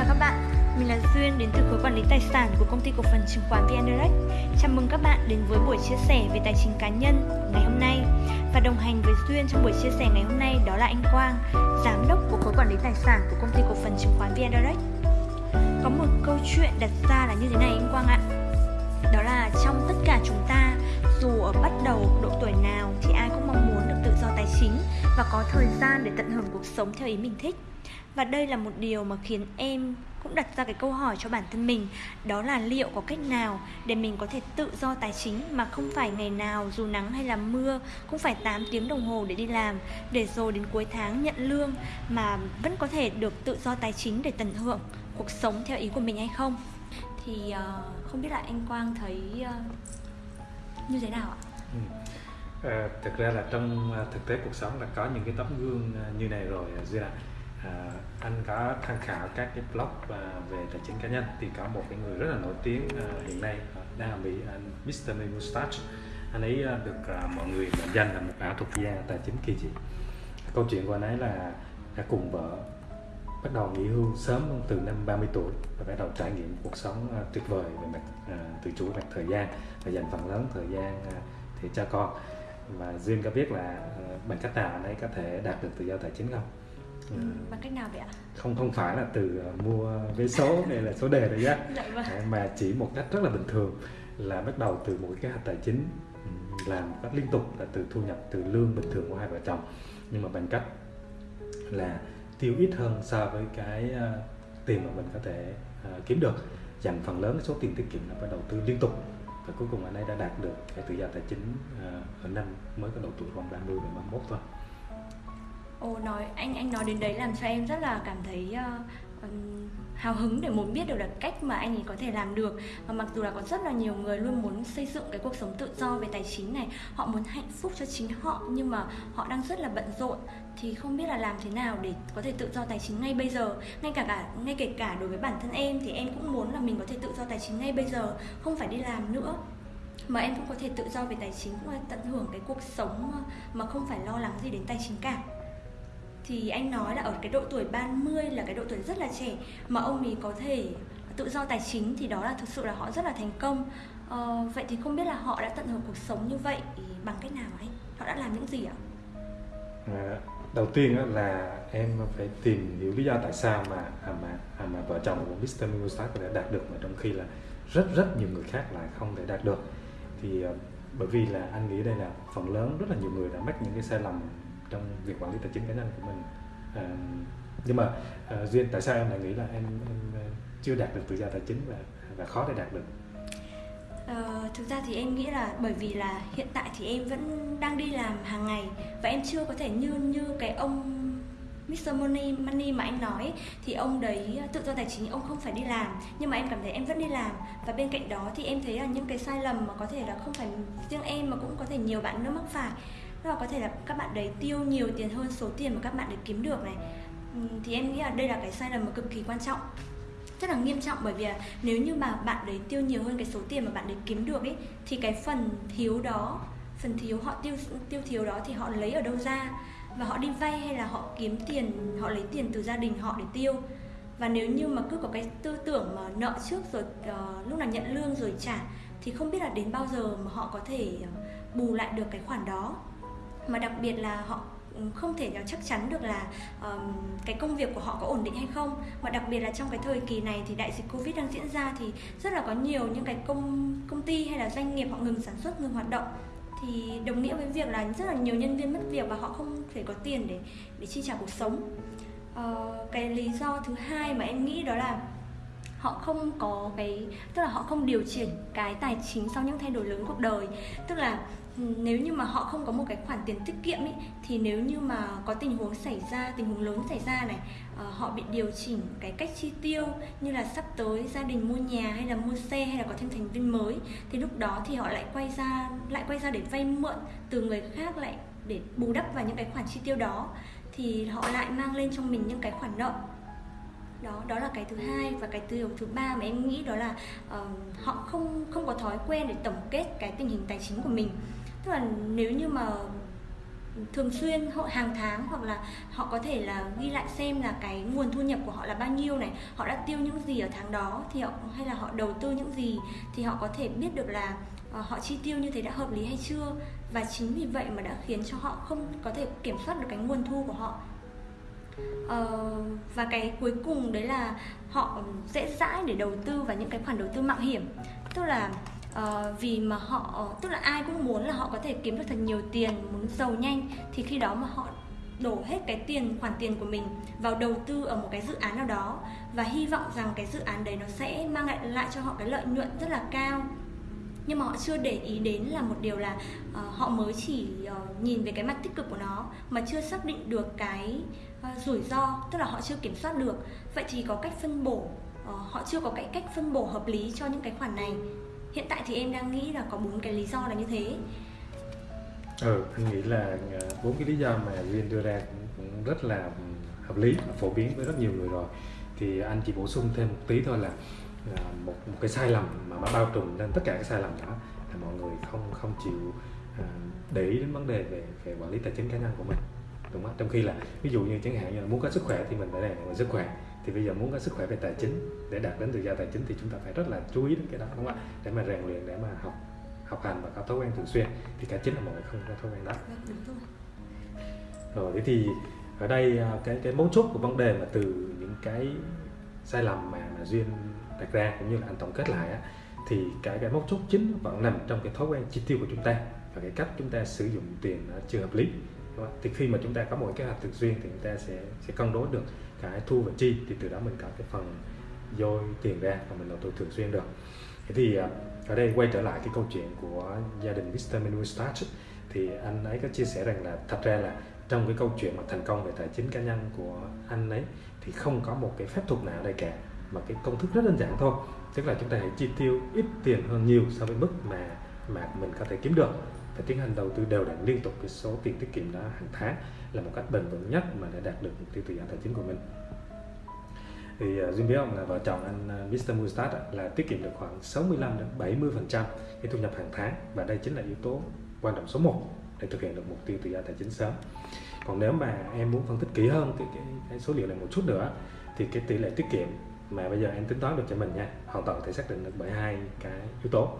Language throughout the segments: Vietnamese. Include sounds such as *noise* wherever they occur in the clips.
chào các bạn, mình là Duyên đến từ khối quản lý tài sản của công ty cổ phần chứng khoán VN Direct. Chào mừng các bạn đến với buổi chia sẻ về tài chính cá nhân ngày hôm nay. Và đồng hành với Duyên trong buổi chia sẻ ngày hôm nay đó là anh Quang, giám đốc của khối quản lý tài sản của công ty cổ phần chứng khoán VN Direct. Có một câu chuyện đặt ra là như thế này anh Quang ạ. Đó là trong tất cả chúng ta, dù ở bắt đầu độ tuổi nào thì ai cũng mong muốn được tự do tài chính và có thời gian để tận hưởng cuộc sống theo ý mình thích và đây là một điều mà khiến em cũng đặt ra cái câu hỏi cho bản thân mình đó là liệu có cách nào để mình có thể tự do tài chính mà không phải ngày nào dù nắng hay là mưa cũng phải 8 tiếng đồng hồ để đi làm để rồi đến cuối tháng nhận lương mà vẫn có thể được tự do tài chính để tận hưởng cuộc sống theo ý của mình hay không thì uh, không biết là anh Quang thấy uh, như thế nào ạ? Ừ. À, thực ra là trong thực tế cuộc sống là có những cái tấm gương như này rồi à, Duy ạ à, anh có tham khảo các cái blog uh, về tài chính cá nhân thì có một cái người rất là nổi tiếng uh, hiện nay uh, đang ở Mỹ anh Mr. Mustache. Anh ấy uh, được uh, mọi người mệnh danh là một ảo thuật gia tài chính kỳ dị. Câu chuyện của anh ấy là đã cùng vợ bắt đầu nghỉ hưu sớm từ năm 30 tuổi và bắt đầu trải nghiệm cuộc sống uh, tuyệt vời về mặt uh, tự chủ về mặt thời gian và dành phần lớn thời gian uh, để cho con. Và duyên có biết là uh, bằng cách nào anh ấy có thể đạt được tự do tài chính không? Ừ, bằng cách nào vậy ạ? Không không phải là từ uh, mua vé số hay là số đề đấy nhá. *laughs* dạ vâng. mà chỉ một cách rất là bình thường là bắt đầu từ một cái hoạch tài chính làm cách liên tục là từ thu nhập từ lương bình thường của hai vợ chồng nhưng mà bằng cách là tiêu ít hơn so với cái uh, tiền mà mình có thể uh, kiếm được dành phần lớn số tiền tiết kiệm là phải đầu tư liên tục và cuối cùng anh ấy đã đạt được cái tự do tài chính ở năm mới có độ tuổi khoảng 30 đến 31 thôi. Ồ nói anh anh nói đến đấy làm cho em rất là cảm thấy uh, hào hứng để muốn biết được là cách mà anh ấy có thể làm được. Và mặc dù là có rất là nhiều người luôn muốn xây dựng cái cuộc sống tự do về tài chính này họ muốn hạnh phúc cho chính họ nhưng mà họ đang rất là bận rộn. Thì không biết là làm thế nào để có thể tự do tài chính ngay bây giờ? Ngay cả cả ngay kể cả đối với bản thân em thì em cũng muốn là mình có thể tự do tài chính ngay bây giờ không phải đi làm nữa. Mà em cũng có thể tự do về tài chính cũng tận hưởng cái cuộc sống mà không phải lo lắng gì đến tài chính cả thì anh nói là ở cái độ tuổi 30 là cái độ tuổi rất là trẻ mà ông ấy có thể tự do tài chính thì đó là thực sự là họ rất là thành công. Ờ, vậy thì không biết là họ đã tận hưởng cuộc sống như vậy bằng cách nào ấy? Họ đã làm những gì ạ? À, đầu tiên là em phải tìm hiểu lý do tại sao mà à mà à mà vợ chồng của Mr. Miyosaki có thể đạt được mà trong khi là rất rất nhiều người khác lại không thể đạt được. Thì ờ, bởi vì là anh nghĩ đây là phần lớn rất là nhiều người đã mắc những cái sai lầm trong việc quản lý tài chính cá nhân của mình. À, nhưng mà à, duyên tại sao em lại nghĩ là em, em à, chưa đạt được tự do tài chính và và khó để đạt được? Ờ, thực ra thì em nghĩ là bởi vì là hiện tại thì em vẫn đang đi làm hàng ngày và em chưa có thể như như cái ông Mr. Money, Money mà anh nói. Thì ông đấy à, tự do tài chính ông không phải đi làm nhưng mà em cảm thấy em vẫn đi làm. Và bên cạnh đó thì em thấy là những cái sai lầm mà có thể là không phải riêng em mà cũng có thể nhiều bạn nữa mắc phải đó là có thể là các bạn đấy tiêu nhiều tiền hơn số tiền mà các bạn đấy kiếm được này. Ừ, thì em nghĩ là đây là cái sai lầm mà cực kỳ quan trọng rất là nghiêm trọng. Bởi vì là nếu như mà bạn đấy tiêu nhiều hơn cái số tiền mà bạn đấy kiếm được ấy thì cái phần thiếu đó phần thiếu họ tiêu tiêu thiếu đó thì họ lấy ở đâu ra? Và họ đi vay hay là họ kiếm tiền họ lấy tiền từ gia đình họ để tiêu? Và nếu như mà cứ có cái tư tưởng mà nợ trước rồi uh, lúc nào nhận lương rồi trả thì không biết là đến bao giờ mà họ có thể ờ, bù lại được cái khoản đó mà đặc biệt là họ ừ, không thể nào chắc chắn được là um, cái công việc của họ có ổn định hay không. Mà đặc biệt là trong cái thời kỳ này thì đại dịch covid đang diễn ra thì rất là có nhiều những cái công công ty hay là doanh nghiệp họ ngừng sản xuất ngừng hoạt động. Thì đồng nghĩa với việc là rất là nhiều nhân viên mất việc và họ không thể có tiền để để chi trả cuộc sống. Uh, cái lý do thứ hai mà em nghĩ đó là họ không có cái tức là họ không điều chỉnh cái tài chính sau những thay đổi lớn cuộc đời. Tức là nếu như mà họ không có một cái khoản tiền tiết kiệm ấy thì nếu như mà có tình huống xảy ra tình huống lớn xảy ra này uh, họ bị điều chỉnh cái cách chi tiêu như là sắp tới gia đình mua nhà hay là mua xe hay là có thêm thành viên mới thì lúc đó thì họ lại quay ra lại quay ra để vay mượn từ người khác lại để bù đắp vào những cái khoản chi tiêu đó thì họ lại mang lên trong mình những cái khoản nợ. Đó đó là cái thứ hai và cái điều thứ ba mà em nghĩ đó là uh, họ không không có thói quen để tổng kết cái tình hình tài chính của mình tức là nếu như mà thường xuyên họ hàng tháng hoặc là họ có thể là ghi lại xem là cái nguồn thu nhập của họ là bao nhiêu này họ đã tiêu những gì ở tháng đó thì họ hay là họ đầu tư những gì thì họ có thể biết được là uh, họ chi tiêu như thế đã hợp lý hay chưa. Và chính vì vậy mà đã khiến cho họ không có thể kiểm soát được cái nguồn thu của họ. Uh, và cái cuối cùng đấy là họ dễ dãi để đầu tư vào những cái khoản đầu tư mạo hiểm. Tức là uh, vì mà họ tức là ai cũng muốn là họ có thể kiếm được thật nhiều tiền muốn giàu nhanh thì khi đó mà họ đổ hết cái tiền khoản tiền của mình vào đầu tư ở một cái dự án nào đó và hy vọng rằng cái dự án đấy nó sẽ mang lại lại cho họ cái lợi nhuận rất là cao. Nhưng mà họ chưa để ý đến là một điều là uh, họ mới chỉ uh, nhìn về cái mặt tích cực của nó mà chưa xác định được cái uh, rủi ro tức là họ chưa kiểm soát được. Vậy thì có cách phân bổ uh, họ chưa có cái cách phân bổ hợp lý cho những cái khoản này hiện tại thì em đang nghĩ là có bốn cái lý do là như thế. Ừ anh nghĩ là ờ, bốn cái lý do mà duyên đưa ra cũng, cũng rất là hợp lý và phổ biến với rất nhiều người rồi. Thì anh chỉ bổ sung thêm một tí thôi là là một một cái sai lầm mà nó bao trùm lên tất cả các sai lầm đó là mọi người không không chịu à, để ý đến vấn đề về về quản lý tài chính cá nhân của mình đúng không trong khi là ví dụ như chẳng hạn như là muốn có sức khỏe thì mình phải rèn luyện sức khỏe thì bây giờ muốn có sức khỏe về tài chính để đạt đến tự do tài chính thì chúng ta phải rất là chú ý đến cái đó đúng không ạ? Để mà rèn luyện để mà học học hành và có thói quen thường xuyên. Thì cái chính là mọi người không có thói quen đó. Vâng, rồi. Thế thì ở đây à, cái cái mấu chốt của vấn đề mà từ những cái sai lầm mà mà duyên đặt ra cũng như là anh tổng kết lại á, thì cái cái mấu chốt chính vẫn nằm trong cái thói quen chi tiêu của chúng ta và cái cách chúng ta sử dụng tiền nó chưa hợp lý thì khi mà chúng ta có một cái kế hoạch thường xuyên thì chúng ta sẽ sẽ cân đối được cái thu và chi thì từ đó mình có cái phần dôi tiền ra và mình đầu tư thường xuyên được thế thì à, ở đây quay trở lại cái câu chuyện của gia đình Mr. Menu Start thì anh ấy có chia sẻ rằng là thật ra là trong cái câu chuyện mà thành công về tài chính cá nhân của anh ấy thì không có một cái phép thuật nào ở đây cả, mà cái công thức rất đơn giản thôi tức là chúng ta hãy chi tiêu ít tiền hơn nhiều so với mức mà mà mình có thể kiếm được và tiến hành đầu tư đều đặn liên tục cái số tiền tiết kiệm đó hàng tháng là một cách bền vững nhất mà để đạt được mục tiêu tự do tài chính của mình thì uh, Duyên biết không là vợ chồng anh à, uh, Mr. Mustard là tiết kiệm được khoảng 65 đến 70 phần trăm cái thu nhập hàng tháng và đây chính là yếu tố quan trọng số 1 để thực hiện được mục tiêu tự do tài chính sớm còn nếu mà em muốn phân tích kỹ hơn cái, cái, cái số liệu này một chút nữa thì cái tỷ lệ tiết kiệm mà bây giờ em tính toán được cho mình nha hoàn toàn có thể xác định được bởi hai cái yếu tố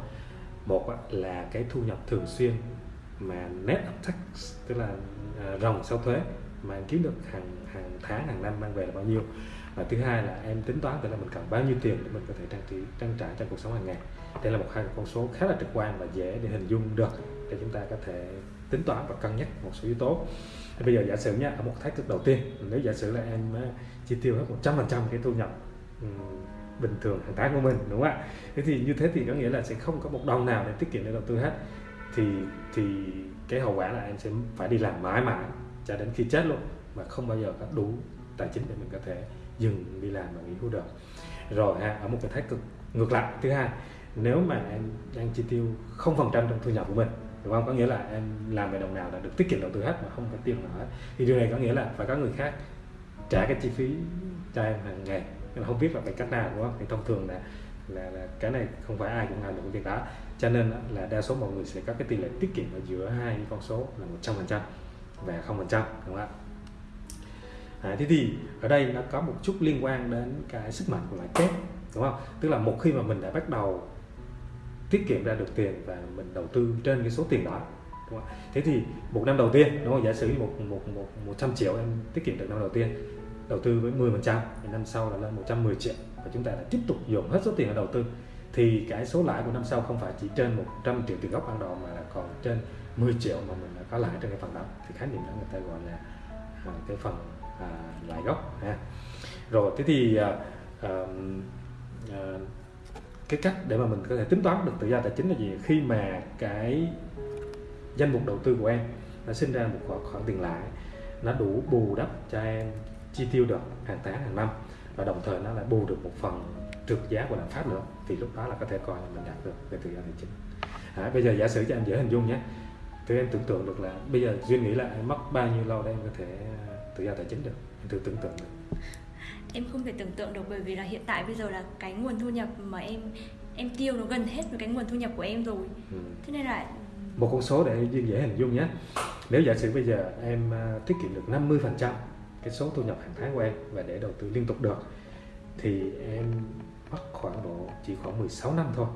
một là cái thu nhập thường xuyên mà net of tax tức là à, ròng sau thuế mà em kiếm được hàng hàng tháng hàng năm mang về là bao nhiêu. Và thứ hai là em tính toán tức là mình cần bao nhiêu tiền để mình có thể trang trí trang trải trong cuộc sống hàng ngày. Đây là một hai con số khá là trực quan và dễ để hình dung được để chúng ta có thể tính toán và cân nhắc một số yếu tố. Thì bây giờ giả sử nha ở một thách thức đầu tiên nếu giả sử là em à, chi tiêu hết 100% cái thu nhập bình thường hàng tháng của mình đúng không ạ? Thế thì như thế thì có nghĩa là sẽ không có một đồng nào để tiết kiệm để đầu tư hết thì thì cái hậu quả là em sẽ phải đi làm mãi mãi cho đến khi chết luôn, mà không bao giờ có đủ tài chính để mình có thể dừng đi làm và nghỉ hưu được. Rồi ha, ở một cái thái cực, ngược lại. Thứ hai, nếu mà em đang chi tiêu không phần trăm trong thu nhập của mình, đúng không? Có nghĩa là em làm về đồng nào là được tiết kiệm đầu tư hết mà không có tiêu nào hết. Thì điều này có nghĩa là phải có người khác trả cái chi phí cho em hàng ngày. Nhưng không biết là phải cách nào, đúng không? Thì thông thường là là, là cái này không phải ai cũng làm được cái việc đó. Cho nên là đa số mọi người sẽ có cái tỷ lệ tiết kiệm ở giữa hai con số là một trăm phần trăm và không phần trăm đúng không ạ? À, thế thì ở đây nó có một chút liên quan đến cái sức mạnh của lãi kép đúng không? Tức là một khi mà mình đã bắt đầu tiết kiệm ra được tiền và mình đầu tư trên cái số tiền đó đúng không? thế thì một năm đầu tiên đúng không? Giả sử một một một một trăm triệu em tiết kiệm được năm đầu tiên đầu tư với 10 phần trăm năm sau là lên 110 triệu và chúng ta đã tiếp tục dồn hết số tiền ở đầu tư thì cái số lãi của năm sau không phải chỉ trên 100 triệu tiền gốc ban đầu mà là còn trên 10 triệu mà mình đã có lãi trên cái phần đó. Thì khái niệm đó người ta gọi là à, cái phần à, lãi gốc ha. Rồi thế thì à, à, à, cái cách để mà mình có thể tính toán được tự do tài chính là gì? Khi mà cái danh mục đầu tư của em nó sinh ra một khoản, khoản tiền lãi nó đủ bù đắp cho em chi tiêu được hàng tháng hàng năm và đồng thời nó lại bù được một phần trượt giá của lạm phát nữa. Thì lúc đó là có thể coi là mình đạt được về tự do tài chính. À, bây giờ giả sử cho em dễ hình dung nhé. Thì em tưởng tượng được là bây giờ duyên nghĩ là em mất bao nhiêu lâu để em có thể à, tự do tài chính được? Em thử tưởng tượng được. Em không thể tưởng tượng được bởi vì là hiện tại bây giờ là cái nguồn thu nhập mà em em tiêu nó gần hết với cái nguồn thu nhập của em rồi. Ừ. thế nên là một con số để duyên dễ hình dung nhé. Nếu giả sử bây giờ em à, tiết kiệm được 50 phần trăm cái số thu nhập hàng tháng của em và để đầu tư liên tục được, thì em mất khoảng độ chỉ khoảng 16 năm thôi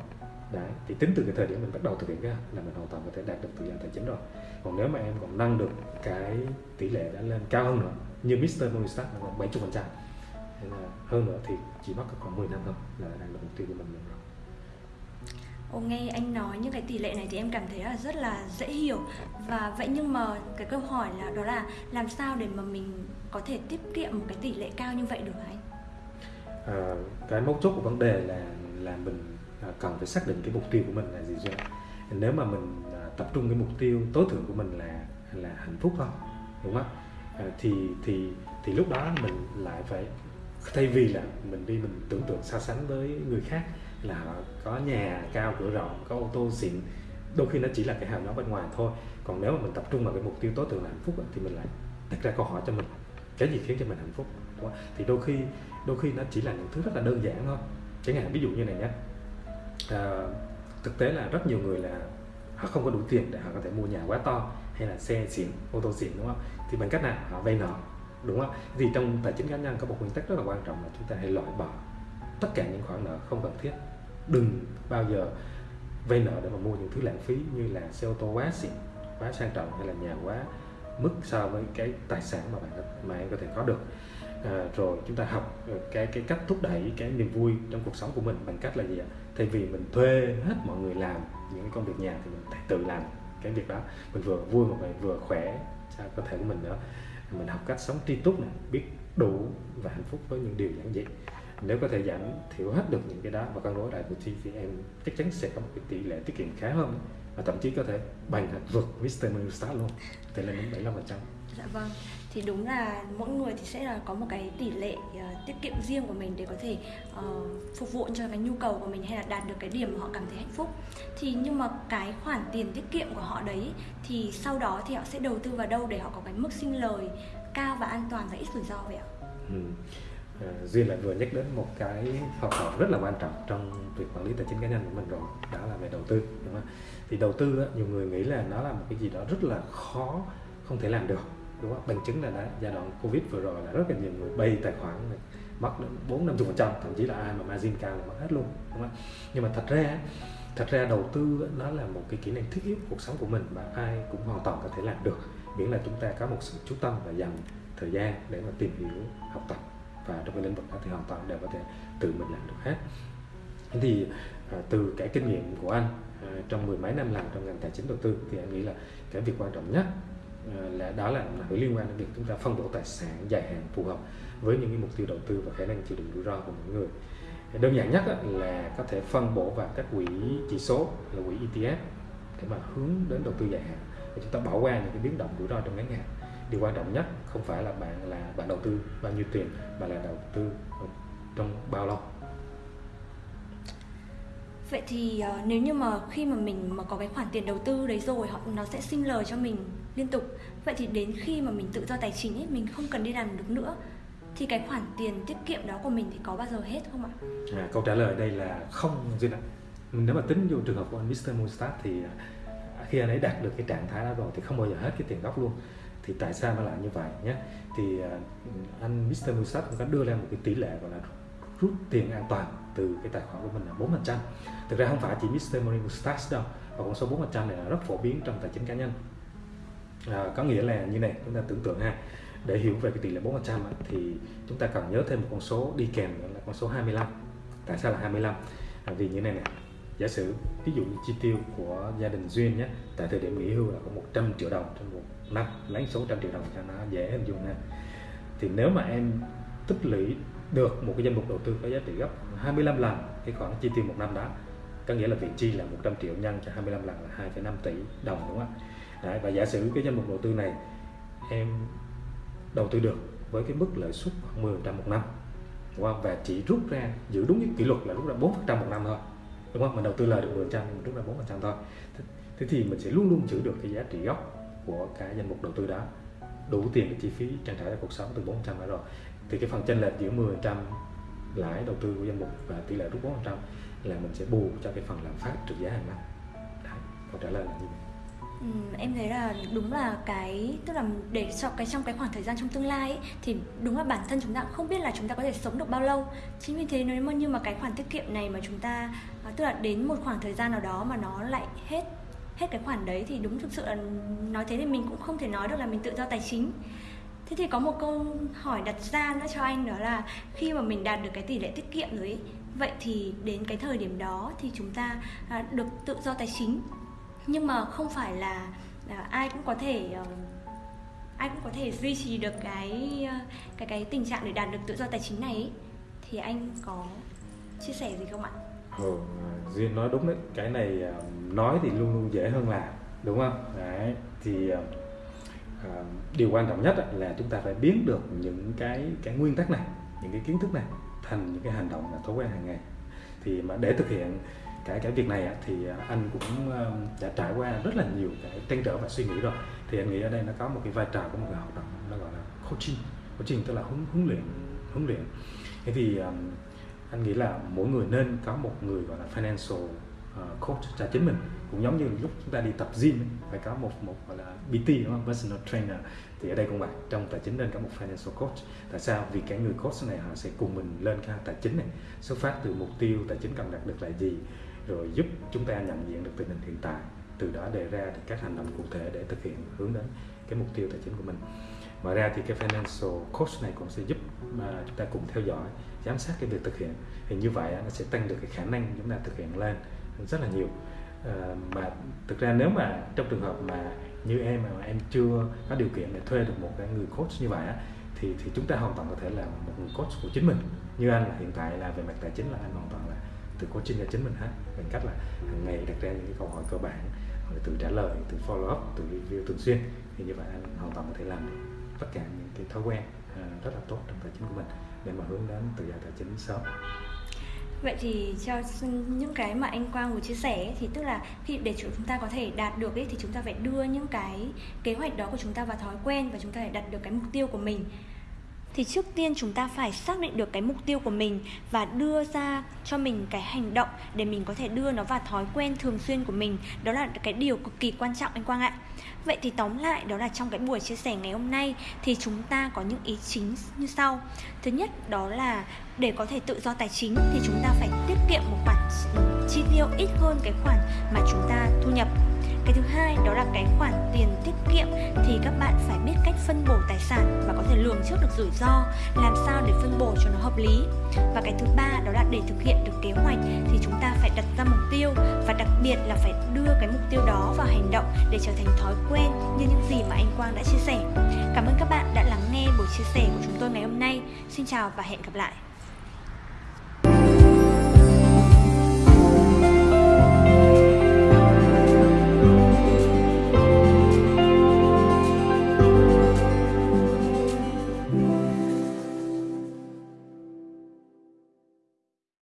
đấy, thì tính từ cái thời điểm mình bắt đầu thực hiện ra là mình hoàn toàn có thể đạt được tự do tài chính rồi còn nếu mà em còn nâng được cái tỷ lệ đã lên cao hơn nữa, như Mr. Morningstar là khoảng 70 phần trăm hơn nữa thì chỉ mất khoảng 10 năm thôi là đạt được mục tiêu của mình rồi Ồ, nghe anh nói những cái tỷ lệ này thì em cảm thấy là rất là dễ hiểu và vậy nhưng mà cái câu hỏi là đó là làm sao để mà mình có thể tiết kiệm một cái tỷ lệ cao như vậy được anh? À, cái mấu chốt của vấn đề là là mình à, cần phải xác định cái mục tiêu của mình là gì chứ. nếu mà mình à, tập trung cái mục tiêu tối thượng của mình là là hạnh phúc thôi đúng không à, thì thì thì lúc đó mình lại phải thay vì là mình đi mình tưởng tượng so sánh với người khác là họ có nhà cao cửa rộng có ô tô xịn đôi khi nó chỉ là cái hào nhoáng bên ngoài thôi. Còn nếu mà mình tập trung vào cái mục tiêu tối thượng là hạnh phúc thì mình lại đặt ra câu hỏi cho mình cái gì khiến cho mình hạnh phúc? Đúng không? thì đôi khi đôi khi nó chỉ là những thứ rất là đơn giản thôi. Chẳng hạn ví dụ như này nhé. À, thực tế là rất nhiều người là họ không có đủ tiền để họ có thể mua nhà quá to hay là xe xịn ô tô xịn đúng không? Thì bằng cách nào? Họ vay nợ đúng không? Thì trong tài chính cá nhân có một nguyên tắc rất là quan trọng là chúng ta hãy loại bỏ tất cả những khoản nợ không cần thiết đừng bao giờ vay nợ để mà mua những thứ lãng phí như là xe ô tô quá xịn quá sang trọng hay là nhà quá mức so với cái tài sản mà bạn mà em có thể có được. À, rồi chúng ta học ờ, cái cái cách thúc đẩy cái niềm vui trong cuộc sống của mình bằng cách là gì ạ? Thay vì mình thuê hết mọi người làm những cái công việc nhà thì mình tự làm cái việc đó. Mình vừa vui mà mình vừa khỏe cho cơ thể của mình nữa. Mình học cách sống tri túc này biết đủ và hạnh phúc với những điều giản dị nếu có thể giảm thiểu hết được những cái đó và cân đối lại thì em chắc chắn sẽ có một cái tỷ lệ tiết kiệm khá hơn và thậm chí có thể bằng vượt Mr. Start luôn tỷ lệ đến 75 phần trăm Dạ vâng, thì đúng là mỗi người thì sẽ là có một cái tỷ lệ uh, tiết kiệm riêng của mình để có thể uh, phục vụ cho cái nhu cầu của mình hay là đạt được cái điểm mà họ cảm thấy hạnh phúc. Thì nhưng mà cái khoản tiền tiết kiệm của họ đấy thì sau đó thì họ sẽ đầu tư vào đâu để họ có cái mức sinh lời cao và an toàn và ít rủi ro vậy ạ? Ừ. À, Duyên lại vừa nhắc đến một cái học hỏi rất là quan trọng trong việc quản lý tài chính cá nhân của mình rồi đó là về đầu tư đúng không? thì đầu tư á, nhiều người nghĩ là nó là một cái gì đó rất là khó không thể làm được đúng không? Bằng chứng là đã giai đoạn covid vừa rồi là rất là nhiều người bay tài khoản này mất đến bốn năm phần trăm thậm chí là ai mà margin cao là mất hết luôn đúng không? Nhưng mà thật ra thật ra đầu tư nó là một cái kỹ năng thiết yếu cuộc sống của mình và ai cũng hoàn toàn có thể làm được miễn là chúng ta có một sự chú tâm và dành thời gian để mà tìm hiểu học tập và trong cái lĩnh vực đó thì hoàn toàn đều có thể tự mình làm được hết. Thì à, từ cái kinh nghiệm của anh à, trong mười mấy năm làm trong ngành tài chính đầu tư thì anh nghĩ là cái việc quan trọng nhất à, là đó là phải liên quan đến việc chúng ta phân bổ tài sản dài hạn phù hợp với những cái mục tiêu đầu tư và khả năng chịu đựng rủi ro của mỗi người. Đơn giản nhất là có thể phân bổ vào các quỹ chỉ số là quỹ ETF để mà hướng đến đầu tư dài hạn và chúng ta bỏ qua những cái biến động rủi ro trong ngắn hạn điều quan trọng nhất không phải là bạn là bạn đầu tư bao nhiêu tiền mà là đầu tư trong bao lâu Vậy thì uh, nếu như mà khi mà mình mà có cái khoản tiền đầu tư đấy rồi họ nó sẽ sinh lời cho mình liên tục. Vậy thì đến khi mà mình tự do tài chính ấy mình không cần đi làm được nữa thì cái khoản tiền tiết kiệm đó của mình thì có bao giờ hết không ạ? À, câu trả lời đây là không duy ạ. Nếu mà tính vô trường hợp của anh Mr. Moonstar thì à, khi anh ấy đạt được cái trạng thái đó rồi thì không bao giờ hết cái tiền gốc luôn thì tại sao nó lại như vậy nhé thì uh, anh Mr. Moonstar cũng có đưa ra một cái tỷ lệ gọi là rút tiền an toàn từ cái tài khoản của mình là 4 phần trăm thực ra không phải chỉ Mr. Money Mustache đâu và con số 4 phần trăm này là rất phổ biến trong tài chính cá nhân à, có nghĩa là như này chúng ta tưởng tượng ha để hiểu về cái tỷ lệ 4 phần trăm thì chúng ta cần nhớ thêm một con số đi kèm là con số 25 tại sao là 25 à, vì như này nè giả sử ví dụ như chi tiêu của gia đình duyên nhé tại thời điểm nghỉ hưu là có 100 triệu đồng trong một năm lấy số trăm triệu đồng cho nó dễ em dùng nha thì nếu mà em tích lũy được một cái danh mục đầu tư có giá trị gấp 25 lần cái khoản chi tiêu một năm đó có nghĩa là vị chi là 100 triệu nhân cho 25 lần là 2,5 tỷ đồng đúng không ạ? Đấy, và giả sử cái danh mục đầu tư này em đầu tư được với cái mức lợi suất khoảng 10% một năm đúng không? và chỉ rút ra giữ đúng cái kỷ luật là rút ra 4% một năm thôi đúng không? Mình đầu tư lời được 10% mình rút ra 4% thôi. Thế thì mình sẽ luôn luôn giữ được cái giá trị gốc của cái danh mục đầu tư đó đủ tiền để chi phí trang trải cho cuộc sống từ 4% đó rồi. Thì cái phần chênh lệch giữa 10% lãi đầu tư của danh mục và tỷ lệ rút 4% là mình sẽ bù cho cái phần lạm phát trượt giá hàng năm. Đấy, câu trả lời là như vậy. Ừ, em thấy là đúng là cái tức là để cho cái trong cái khoảng thời gian trong tương lai ấy, thì đúng là bản thân chúng ta không biết là chúng ta có thể sống được bao lâu. Chính vì thế nếu mà như mà cái khoản tiết kiệm này mà chúng ta à, tức là đến một khoảng thời gian nào đó mà nó lại hết hết cái khoản đấy thì đúng thực sự là nói thế thì mình cũng không thể nói được là mình tự do tài chính thế thì có một câu hỏi đặt ra nữa cho anh đó là khi mà mình đạt được cái tỷ lệ tiết kiệm rồi ấy, vậy thì đến cái thời điểm đó thì chúng ta à, được tự do tài chính nhưng mà không phải là, à, ai cũng có thể ờ, ai cũng có thể duy trì được cái ờ, cái cái tình trạng để đạt được tự do tài chính này ấy. thì anh có chia sẻ gì không ạ? Ừ, duyên nói đúng đấy. Cái này à, nói thì luôn luôn dễ hơn làm đúng không? Đấy thì uh, điều quan trọng nhất là chúng ta phải biến được những cái cái nguyên tắc này những cái kiến thức này thành những cái hành động là thói quen hàng ngày. Thì mà để thực hiện cái cái việc này thì anh cũng đã trải qua rất là nhiều cái trăn trở và suy nghĩ rồi. Thì anh nghĩ ở đây nó có một cái vai trò của một cái hoạt động nó gọi là coaching. Coaching tức là huấn huấn luyện huấn luyện. Thế thì anh nghĩ là mỗi người nên có một người gọi là financial ờ, coach cho chính mình. Cũng giống như lúc chúng ta đi tập gym phải có một một gọi là PT đúng không? Personal trainer. Thì ở đây cũng vậy trong tài chính nên có một financial coach. Tại sao? Vì cái người coach này họ sẽ cùng mình lên cái tài chính này, xuất phát từ mục tiêu, tài chính cần đạt được là gì, rồi giúp chúng ta nhận diện được tình hình hiện tại. Từ đó đề ra được các hành động cụ thể để thực hiện hướng đến cái mục tiêu tài chính của mình. Ngoài ra thì cái financial coach này cũng sẽ giúp mà chúng ta cùng theo dõi giám sát cái việc thực hiện. Thì như vậy nó sẽ tăng được cái khả năng chúng ta thực hiện lên rất là nhiều. À, mà thực ra nếu mà trong trường hợp mà như em mà em chưa có điều kiện để thuê được một cái người coach như vậy thì thì chúng ta hoàn toàn có thể là một người coach của chính mình. Như anh là hiện tại là về mặt tài chính là anh hoàn toàn là tự coaching cho chính mình hết. Bằng cách là hàng ngày đặt ra những cái câu hỏi cơ bản rồi tự trả lời tự follow up tự review thường xuyên. Thì như vậy anh hoàn toàn có thể làm được tất cả những cái thói quen ờ, rất là tốt trong tài chính của mình để mà hướng đến tự do tài chính sớm. Vậy thì cho những cái mà anh Quang vừa chia sẻ thì tức là khi để chúng ta có thể đạt được ấy, thì chúng ta phải đưa những cái kế hoạch đó của chúng ta vào thói quen và chúng ta phải đạt được cái mục tiêu của mình thì trước tiên chúng ta phải xác định được cái mục tiêu của mình và đưa ra cho mình cái hành động để mình có thể đưa nó vào thói quen thường xuyên của mình. Đó là cái điều cực kỳ quan trọng anh quang ạ. Vậy thì tóm lại, đó là trong cái buổi chia sẻ ngày hôm nay thì chúng ta có những ý chính như sau. Thứ nhất, đó là để có thể tự do tài chính thì chúng ta phải tiết kiệm một khoản chi tiêu ít hơn cái khoản mà chúng ta thu nhập cái thứ hai, đó là cái khoản tiền tiết kiệm thì các bạn phải biết cách phân bổ tài sản và có thể lường trước được rủi ro, làm sao để phân bổ cho nó hợp lý và cái thứ ba, đó là để thực hiện được kế hoạch thì chúng ta phải đặt ra mục tiêu và đặc biệt là phải đưa cái mục tiêu đó vào hành động để trở thành thói quen như những gì mà anh Quang đã chia sẻ. Cảm ơn các bạn đã lắng nghe buổi chia sẻ của chúng tôi ngày hôm nay. Xin chào và hẹn gặp lại.